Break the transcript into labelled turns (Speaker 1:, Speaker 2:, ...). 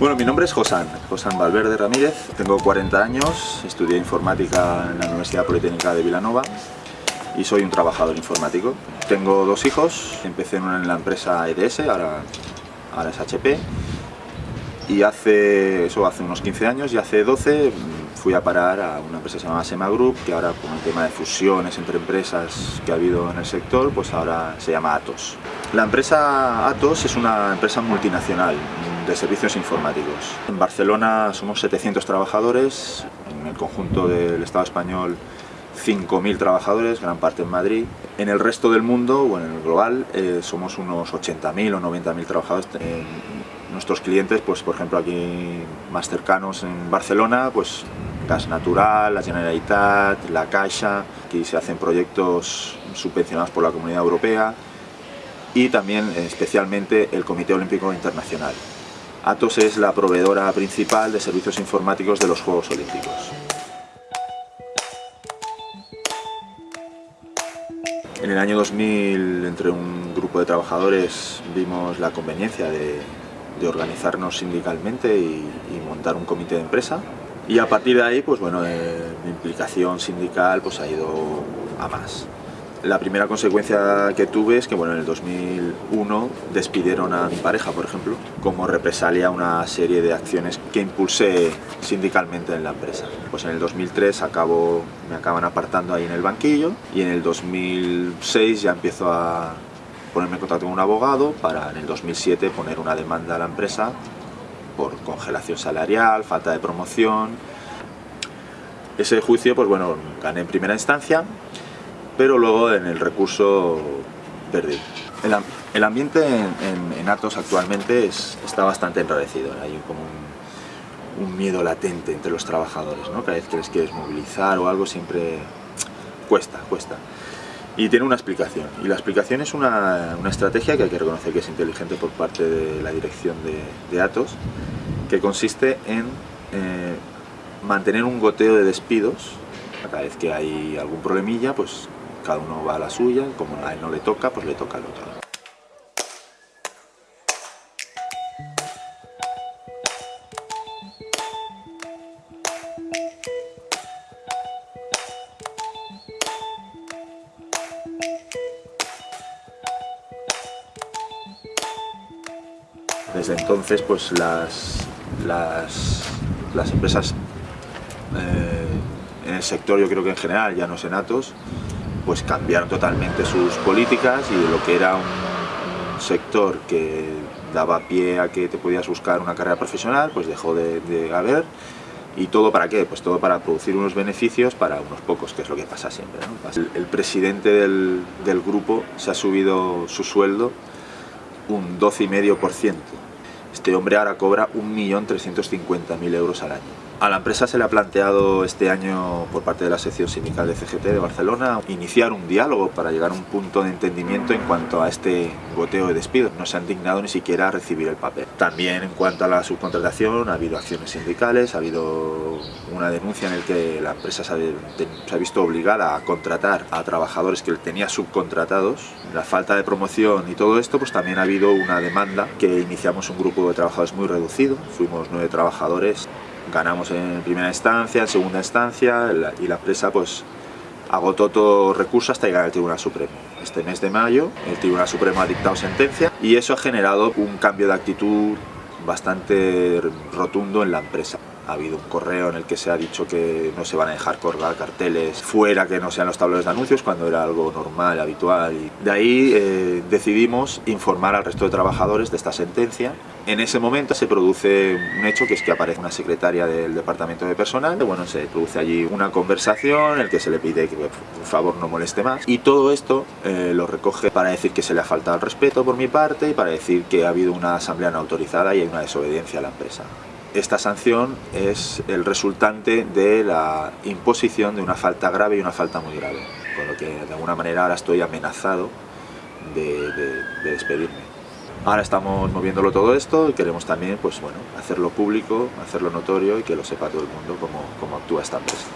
Speaker 1: Bueno, mi nombre es Josán, Josán Valverde Ramírez, tengo 40 años, estudié informática en la Universidad Politécnica de Vilanova y soy un trabajador informático. Tengo dos hijos, empecé en la empresa EDS, ahora, ahora es HP, y hace, eso hace unos 15 años y hace 12 fui a parar a una empresa que se llama Sema Group, que ahora con el tema de fusiones entre empresas que ha habido en el sector, pues ahora se llama Atos. La empresa Atos es una empresa multinacional, de servicios informáticos. En Barcelona somos 700 trabajadores, en el conjunto del Estado español 5.000 trabajadores, gran parte en Madrid. En el resto del mundo, o en el global, eh, somos unos 80.000 o 90.000 trabajadores. nuestros clientes, pues por ejemplo aquí más cercanos en Barcelona, pues Gas Natural, la Generalitat, la Caixa, aquí se hacen proyectos subvencionados por la Comunidad Europea y también especialmente el Comité Olímpico Internacional. Atos es la proveedora principal de servicios informáticos de los Juegos Olímpicos. En el año 2000, entre un grupo de trabajadores, vimos la conveniencia de, organizarnos sindicalmente y, montar un comité de empresa. Y a partir de ahí, pues bueno, eh, mi implicación sindical pues, ha ido a más. La primera consecuencia que tuve es que bueno, en el 2001 despidieron a mi pareja, por ejemplo, como represalia a una serie de acciones que impulsé sindicalmente en la empresa. Pues en el 2003 acabo, me acaban apartando ahí en el banquillo y en el 2006 ya empiezo a ponerme en contacto con un abogado para en el 2007 poner una demanda a la empresa por congelación salarial, falta de promoción. Ese juicio, pues bueno, gané en primera instancia pero luego en el recurso perdí. El, ambiente en, Atos actualmente está bastante enrarecido, hay como un, miedo latente entre los trabajadores, ¿no? cada vez que les quieres movilizar o algo siempre cuesta, cuesta. Y tiene una explicación, y la explicación es una, estrategia que hay que reconocer que es inteligente por parte de la dirección de, Atos, que consiste en eh, mantener un goteo de despidos cada vez que hay algún problemilla, pues cada uno va a la suya, como a él no le toca, pues le toca al otro. Desde entonces, pues las, las, empresas eh, en el sector, yo creo que en general, ya no senatos, pues cambiaron totalmente sus políticas y de lo que era un sector que daba pie a que te podías buscar una carrera profesional, pues dejó de, haber. ¿Y todo para qué? Pues todo para producir unos beneficios para unos pocos, que es lo que pasa siempre. El, presidente del, del grupo se ha subido su sueldo un 12,5%. Este hombre ahora cobra 1.350.000 euros al año. A la empresa se le ha planteado este año por parte de la sección sindical de CGT de Barcelona iniciar un diálogo para llegar a un punto de entendimiento en cuanto a este goteo de despidos. No se han dignado ni siquiera a recibir el papel. También en cuanto a la subcontratación ha habido acciones sindicales, ha habido una denuncia en la que la empresa se ha, visto obligada a contratar a trabajadores que tenía subcontratados. La falta de promoción y todo esto, pues también ha habido una demanda que iniciamos un grupo de trabajadores muy reducido. Fuimos nueve trabajadores ganamos en primera instancia, en segunda instancia y la empresa pues agotó todo recurso hasta llegar al Tribunal Supremo. Este mes de mayo el Tribunal Supremo ha dictado sentencia y eso ha generado un cambio de actitud bastante rotundo en la empresa ha habido un correo en el que se ha dicho que no se van a dejar colgar carteles fuera que no sean los tableros de anuncios cuando era algo normal, habitual. Y de ahí eh, decidimos informar al resto de trabajadores de esta sentencia. En ese momento se produce un hecho que es que aparece una secretaria del departamento de personal. Bueno, se produce allí una conversación en el que se le pide que por favor no moleste más. Y todo esto eh, lo recoge para decir que se le ha faltado el respeto por mi parte y para decir que ha habido una asamblea no autorizada y hay una desobediencia a la empresa esta sanción es el resultante de la imposición de una falta grave y una falta muy grave, con lo que de alguna manera ahora estoy amenazado de, despedirme. Ahora estamos moviéndolo todo esto y queremos también pues, bueno, hacerlo público, hacerlo notorio y que lo sepa todo el mundo cómo, cómo actúa esta empresa.